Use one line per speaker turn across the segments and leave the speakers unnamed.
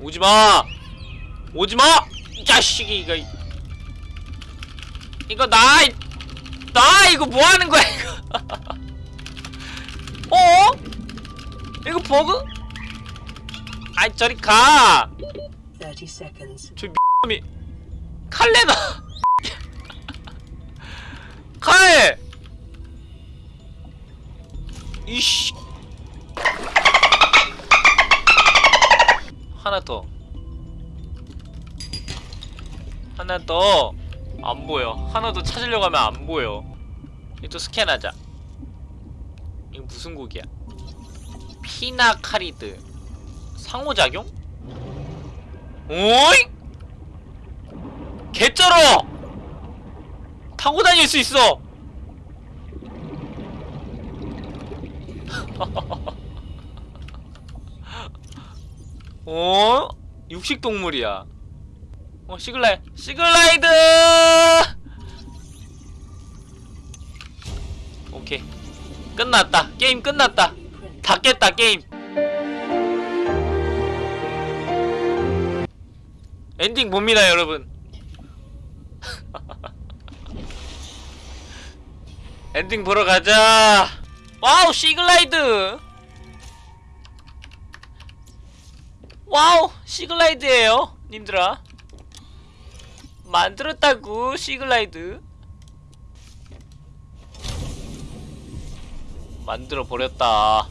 오지마! 오지마! 이 자식이 이거. 이거 나 나 이거 뭐하는 거야 이거? 어? 이거 버그? 아이 저리 가.
30 seconds.
저 미이. 칼레나 칼! 이씨 하나 더 하나 더 안 보여 하나 더 찾으려고 하면 안 보여 이거 스캔하자 이거 무슨 곡이야 피나카리드 상호작용? 오이? 개쩔어! 타고 다닐 수 있어! 어? 육식동물이야. 어, 시글라이, 시글라이드! 오케이. 끝났다. 게임 끝났다. 다 깼다, 게임. 엔딩 봅니다, 여러분. 엔딩 보러 가자. 와우, Seaglide. 와우, Seaglide예요, 님들아. 만들었다고, Seaglide. 만들어 버렸다.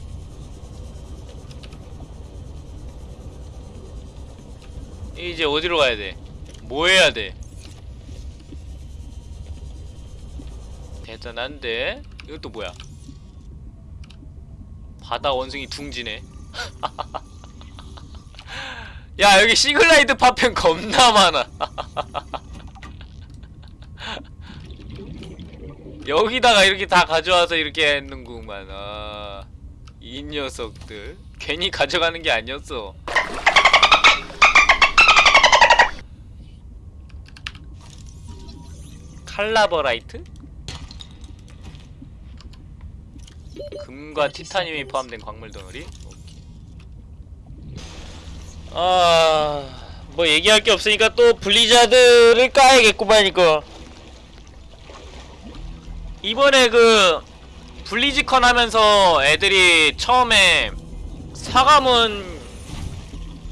이제 어디로 가야 돼? 뭐 해야 돼? 대단한데? 이것도 뭐야? 바다 원숭이 둥지네. 야 여기 시글라이드 파편 겁나 많아. 여기다가 이렇게 다 가져와서 이렇게 했는구만. 아, 이 녀석들 괜히 가져가는 게 아니었어. 칼라버라이트? 금과 티타늄이 포함된 광물 덩어리. 아, 뭐 얘기할 게 없으니까 또 블리자드를 까야겠구만 이거. 이번에 그 블리즈컨 하면서 애들이 처음에 사과문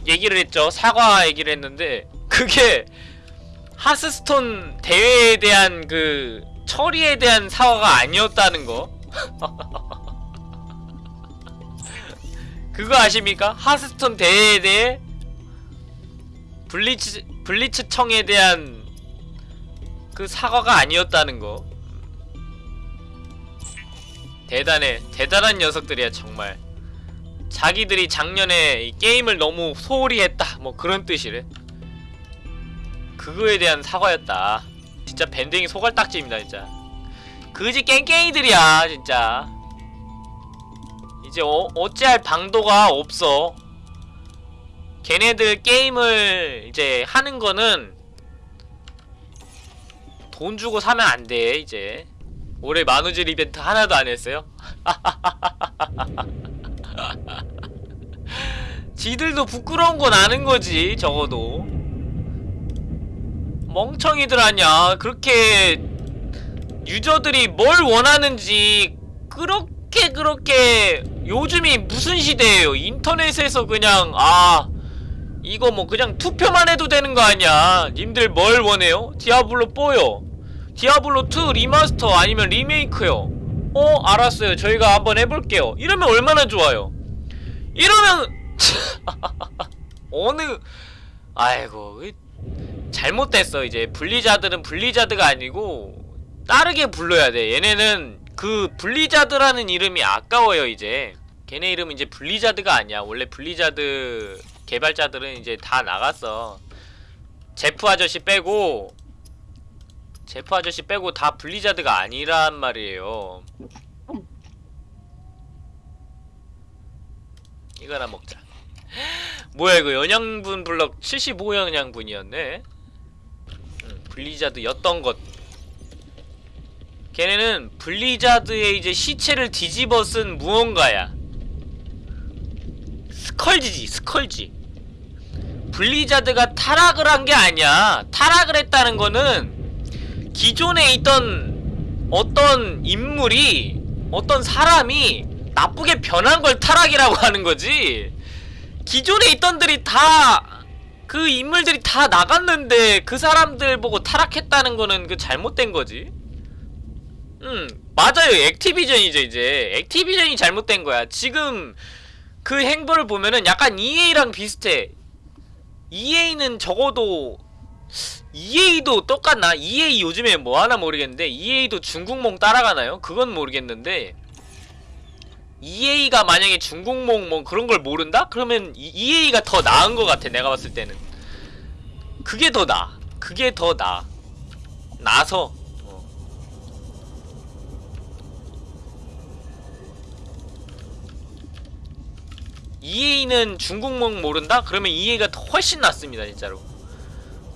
얘기를 했죠. 사과 얘기를 했는데 그게 하스스톤 대회에 대한 그 처리에 대한 사과가 아니었다는 거. 그거 아십니까? 하스스톤 대회에 대해 블리츠 블리츠청에 대한 그 사과가 아니었다는 거. 대단해. 대단한 녀석들이야, 정말. 자기들이 작년에 이 게임을 너무 소홀히 했다. 뭐 그런 뜻이래. 그거에 대한 사과였다. 진짜 밴딩이 소갈딱지입니다, 진짜. 그지 깽깽이들이야, 진짜. 이제 어, 어찌할 방도가 없어. 걔네들 게임을 이제 하는 거는 돈 주고 사면 안 돼, 이제. 올해 만우절 이벤트 하나도 안 했어요? 지들도 부끄러운 건 아는 거지, 적어도. 멍청이들 아냐. 그렇게 유저들이 뭘 원하는지 그렇게 그렇게 요즘이 무슨 시대예요. 인터넷에서 그냥 아 이거 뭐 그냥 투표만 해도 되는 거 아니야. 님들 뭘 원해요? 디아블로 4요. 디아블로 2 remaster 아니면 리메이크요. 어 알았어요. 저희가 한번 해볼게요. 이러면 얼마나 좋아요. 이러면 어느 아이고 잘못됐어 이제 블리자드는 블리자드가 아니고 다르게 불러야 돼 얘네는 그 블리자드라는 이름이 아까워요 이제 걔네 이름은 이제 블리자드가 아니야 원래 블리자드 개발자들은 이제 다 나갔어 제프 아저씨 빼고 제프 아저씨 빼고 다 블리자드가 아니란 말이에요. 이거나 먹자. 뭐야 이거 영양분 블럭 75영양분이었네? 음, 블리자드였던 것. 걔네는 블리자드의 이제 시체를 뒤집어 쓴 무언가야. 스컬지지 스컬지 블리자드가 타락을 한 게 아니야. 타락을 했다는 거는 기존에 있던 어떤 인물이 어떤 사람이 나쁘게 변한 걸 타락이라고 하는 거지. 기존에 있던들이 다 그 인물들이 다 나갔는데 그 사람들 보고 타락했다는 거는 그 잘못된 거지. 음, 맞아요. 액티비전이죠, 이제. 액티비전이 잘못된 거야. 지금 그 행보를 보면은 약간 EA랑 비슷해. EA는 적어도 EA도 똑같나? EA 요즘에 뭐 하나 모르겠는데 EA도 중국몽 따라가나요? 그건 모르겠는데 EA가 만약에 중국몽 뭐 그런 걸 모른다? 그러면 이- EA가 더 나은 것 같아 내가 봤을 때는 그게 더 나아 그게 더 나아 나서 어. EA는 중국몽 모른다? 그러면 EA가 더 훨씬 낫습니다 진짜로.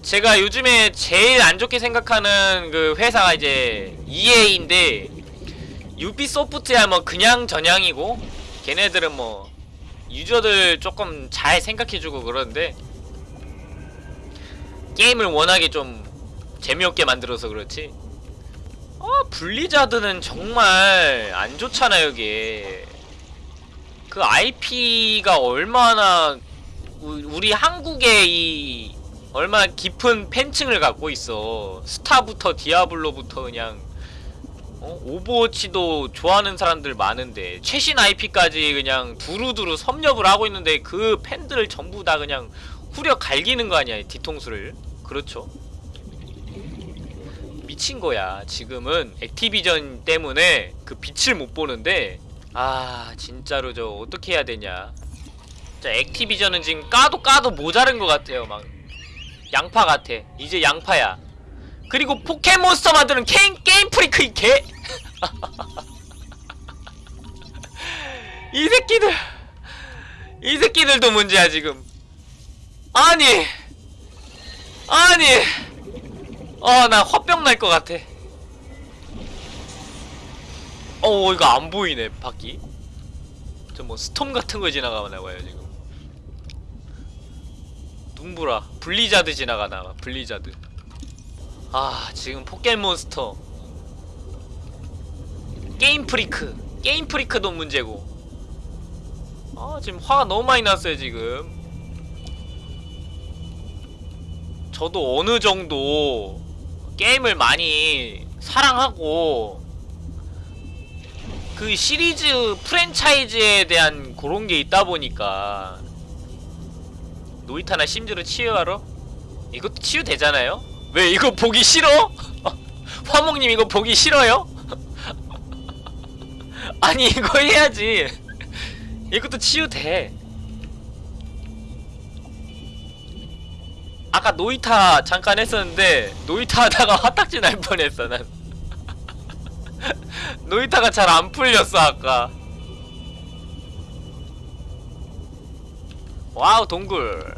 제가 요즘에 제일 안 좋게 생각하는 그 회사가 이제 EA인데 유비소프트야 뭐 그냥 전향이고 걔네들은 뭐 유저들 조금 잘 생각해주고 그러는데 게임을 워낙에 좀 재미없게 만들어서 그렇지. 어 블리자드는 정말 안 좋잖아요 이게 그 IP가 얼마나 우- 우리 한국의 이 얼마나 깊은 팬층을 갖고 있어. 스타부터 디아블로부터 그냥 어? 오버워치도 좋아하는 사람들 많은데 최신 IP까지 그냥 두루두루 섭렵을 하고 있는데 그 팬들을 전부 다 그냥 후려 갈기는 거 아니야 이 뒤통수를? 그렇죠? 미친 거야. 지금은 액티비전 때문에 그 빛을 못 보는데 아 진짜로 저 어떻게 해야 되냐. 진짜 액티비전은 지금 까도 까도 모자른 것 같아요 막. 양파 같아. 이제 양파야. 그리고 포켓몬스터 만드는 게임, 게임 프리크 이 개! 이 새끼들. 이 새끼들도 문제야 지금. 아니. 아니. 어 나 화병 날 것 같아 어 이거 안 보이네 바퀴. 저뭐 storm 같은 거 지나가나 봐요 지금. 눈보라. 블리자드 지나가나 봐 블리자드. 아 지금 포켓몬스터. 게임 프리크. 게임 프리크도 문제고. 아 지금 화가 너무 많이 났어요 지금. 저도 어느 정도 게임을 많이 사랑하고 그 시리즈 프랜차이즈에 대한 그런 게 있다 보니까 노이타나 심즈로 치유하러 이것도 치유되잖아요? 왜 이거 보기 싫어? 화목님 이거 보기 싫어요? 아니 이거 해야지 이것도 치유돼 아까 노이타 잠깐 했었는데 노이타 하다가 화딱지 날 뻔했어 난 노이타가 잘 안 풀렸어 아까 와우 동굴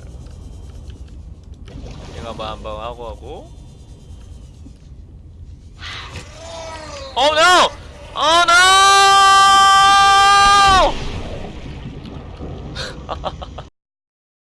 이거 뭐 한번 하고 하고 no! 어 oh, no!